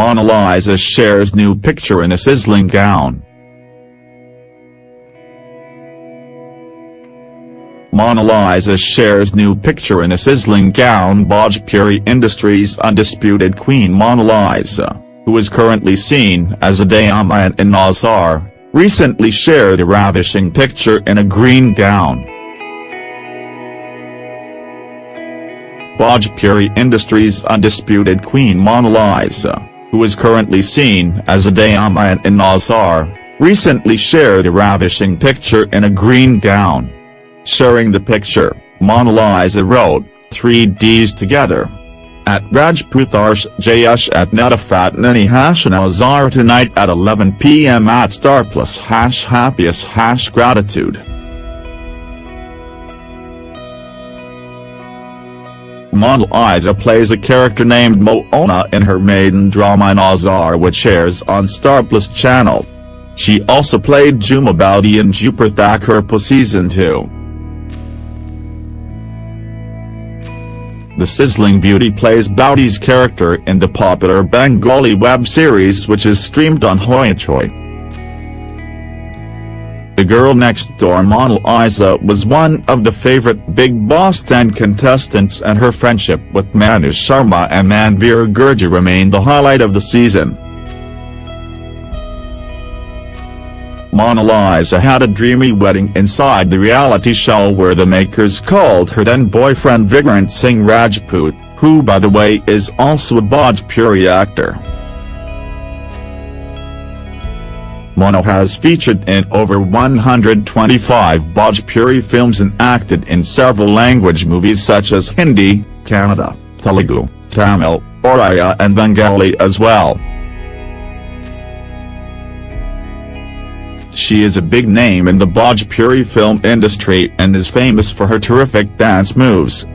Mona Lisa shares new picture in a sizzling gown. Mona Lisa shares new picture in a sizzling gown Bhojpuri Industries' undisputed queen Mona Lisa, who is currently seen as a Diamant in Nazar, recently shared a ravishing picture in a green gown. Bhojpuri Industries' undisputed queen Mona Lisa, who is currently seen as a Diamant in Nazar, recently shared a ravishing picture in a green gown. Sharing the picture, Mona Lisa wrote, 3 Ds together. At Rajputarsh Jayesh at Netafat Nani hash Nazar tonight at 11 pm at Star Plus hash happiest hash gratitude. Mona Lisa plays a character named Moona in her maiden drama Nazar which airs on Star Plus channel. She also played Jhuma Boudi in Dupur Thakurpo Season 2. The sizzling beauty plays Boudi's character in the popular Bengali web series which is streamed on Hoichoi. The girl next door Mona Lisa was one of the favorite Bigg Boss 10 contestants and her friendship with Manu Sharma and Manveer Gurjar remained the highlight of the season. Mona Lisa had a dreamy wedding inside the reality show where the makers called her then-boyfriend Vikrant Singh Rajput, who by the way is also a Bhojpuri actor. Mona has featured in over 125 Bhojpuri films and acted in several language movies such as Hindi, Kannada, Telugu, Tamil, Oriya and Bengali as well. She is a big name in the Bhojpuri film industry and is famous for her terrific dance moves.